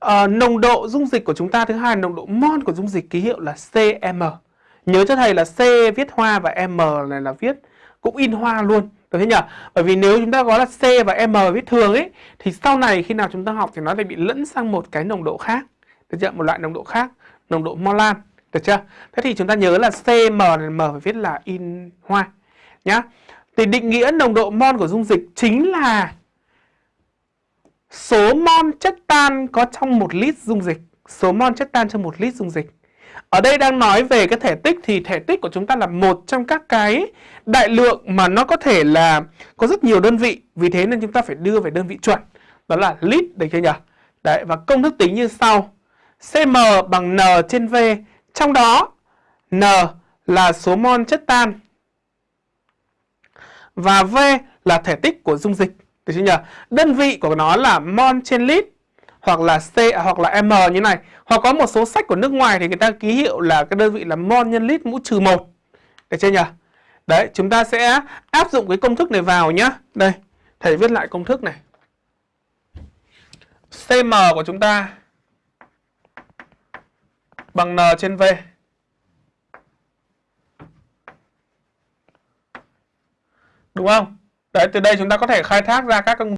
À, nồng độ dung dịch của chúng ta thứ hai nồng độ mol của dung dịch ký hiệu là CM. Nhớ cho thầy là C viết hoa và M này là viết cũng in hoa luôn. Được thế nhỉ? Bởi vì nếu chúng ta có là C và M viết thường ấy thì sau này khi nào chúng ta học thì nó lại bị lẫn sang một cái nồng độ khác. Được chưa? Một loại nồng độ khác, nồng độ molan. Được chưa? Thế thì chúng ta nhớ là CM này M phải viết là in hoa nhá. Thì định nghĩa nồng độ mol của dung dịch chính là số mol chất tan có trong một lít dung dịch. Số mol chất tan trong một lít dung dịch. Ở đây đang nói về cái thể tích thì thể tích của chúng ta là một trong các cái đại lượng mà nó có thể là có rất nhiều đơn vị. Vì thế nên chúng ta phải đưa về đơn vị chuẩn. Đó là lít, được chưa nhỉ? Đấy, và công thức tính như sau. CM bằng N trên V. Trong đó, N là số mol chất tan. Và V là thể tích của dung dịch. Được chưa nhỉ? Đơn vị của nó là mol trên lít hoặc là C à, hoặc là M như này. Hoặc có một số sách của nước ngoài thì người ta ký hiệu là cái đơn vị là mol nhân lít mũ trừ 1. Được chưa nhỉ? Đấy, chúng ta sẽ áp dụng cái công thức này vào nhá. Đây, thầy viết lại công thức này. CM của chúng ta bằng N trên V. Đúng không? Đấy, từ đây chúng ta có thể khai thác ra các công